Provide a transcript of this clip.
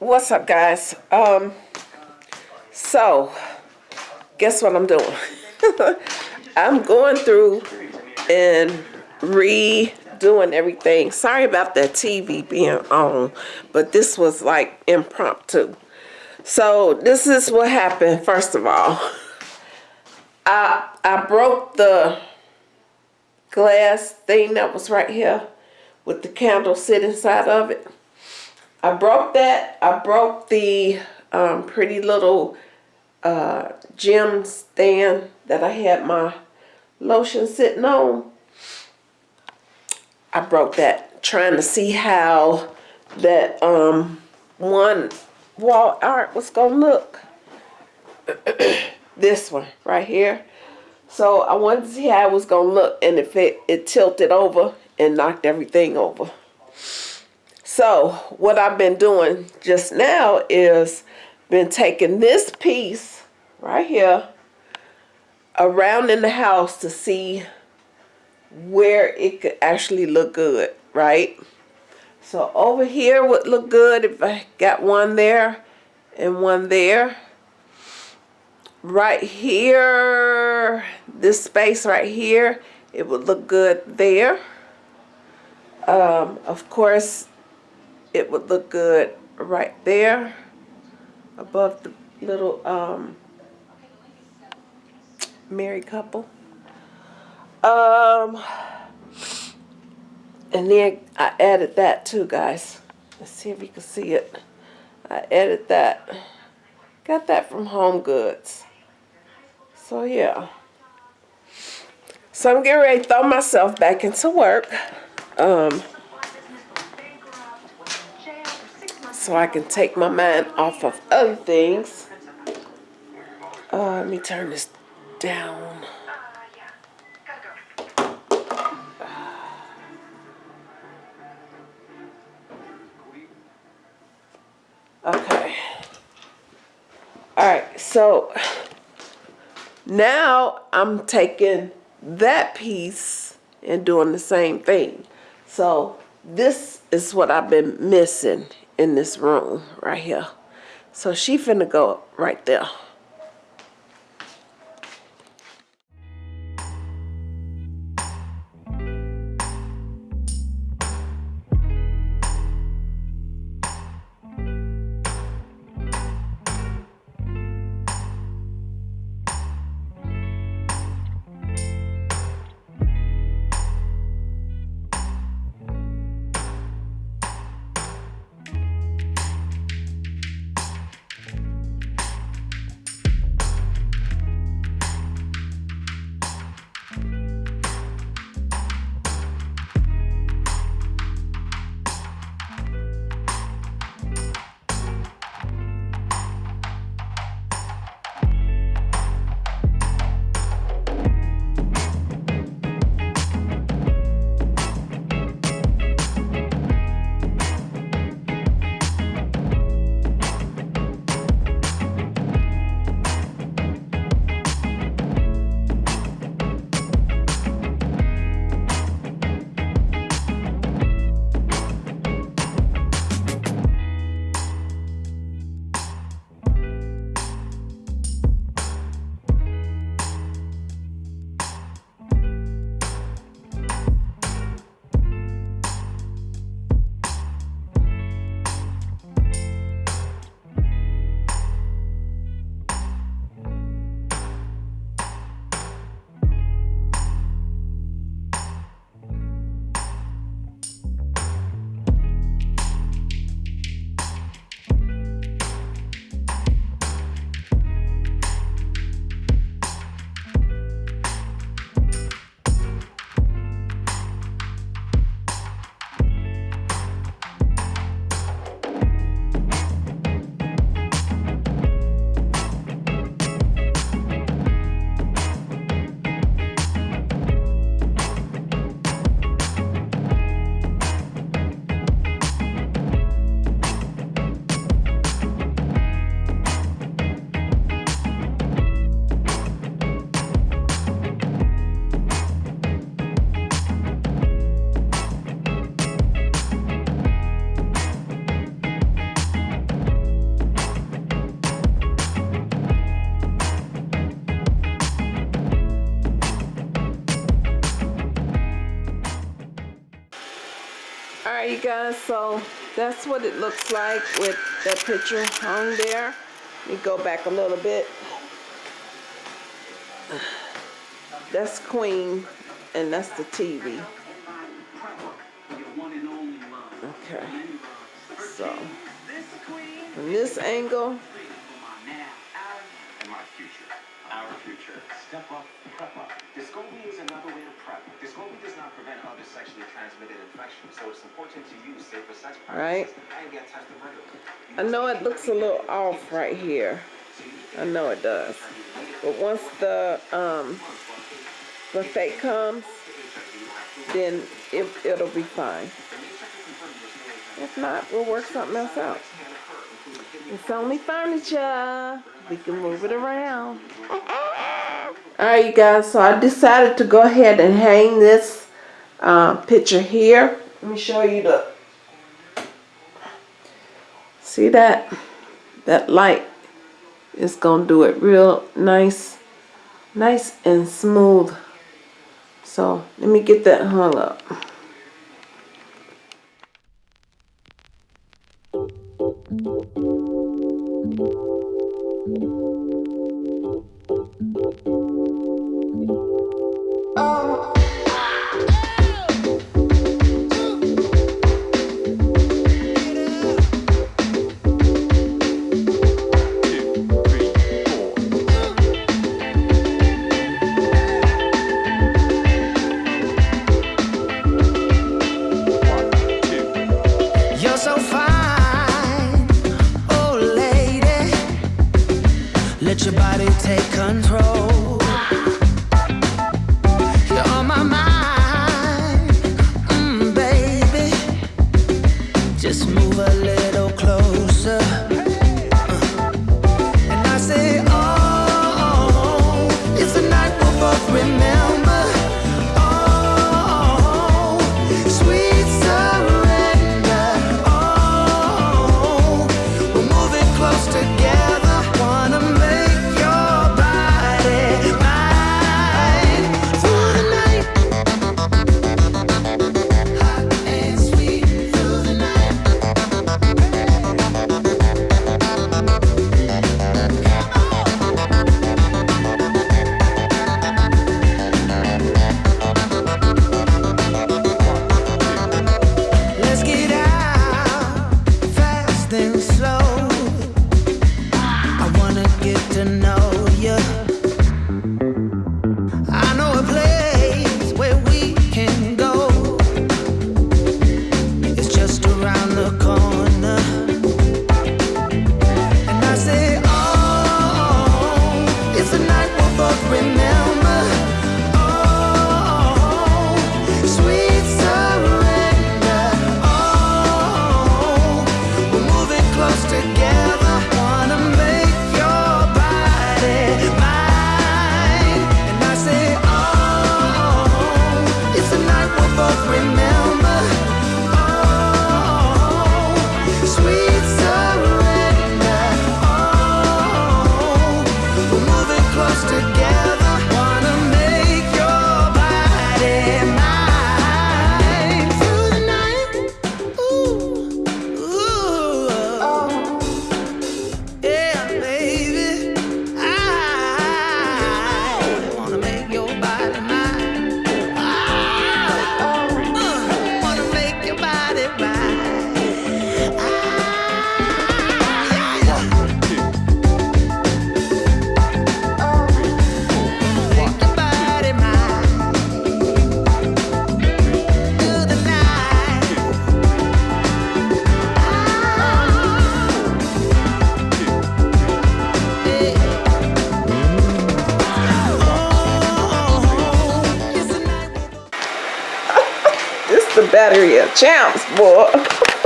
What's up, guys? Um, so, guess what I'm doing? I'm going through and redoing everything. Sorry about that TV being on, but this was like impromptu. So, this is what happened, first of all. I, I broke the glass thing that was right here with the candle sit inside of it. I broke that. I broke the um, pretty little uh, gem stand that I had my lotion sitting on. I broke that trying to see how that um, one wall art was going to look. this one right here. So I wanted to see how it was going to look and if it, it tilted over and knocked everything over. So what I've been doing just now is been taking this piece right here around in the house to see where it could actually look good, right? So over here would look good if I got one there and one there. Right here, this space right here, it would look good there. Um, of course, it would look good right there above the little um, married couple. Um, and then I added that too, guys. Let's see if you can see it. I added that. Got that from Home Goods. So yeah. So I'm getting ready to throw myself back into work. Um, so I can take my mind off of other things. Uh, let me turn this down. Okay. All right, so now I'm taking that piece and doing the same thing. So this is what I've been missing in this room right here. So she finna go right there. You guys, so that's what it looks like with that picture hung there. Let me go back a little bit. That's Queen, and that's the TV. Okay, so from this angle, our future. Step up, prep up. Descovy is another way to prep. Descovy does not prevent other sexually transmitted infections, so it's important to use safer sex right? practices and get tested regularly. I know it looks a little off right here. I know it does. But once the um the fake comes, then it, it'll be fine. If not, we'll work something else out. It's only furniture. We can move it around. Alright, you guys, so I decided to go ahead and hang this uh, picture here. Let me show you the. See that? That light is going to do it real nice, nice and smooth. So let me get that hung up. Let your body take control. Battery of champs, boy.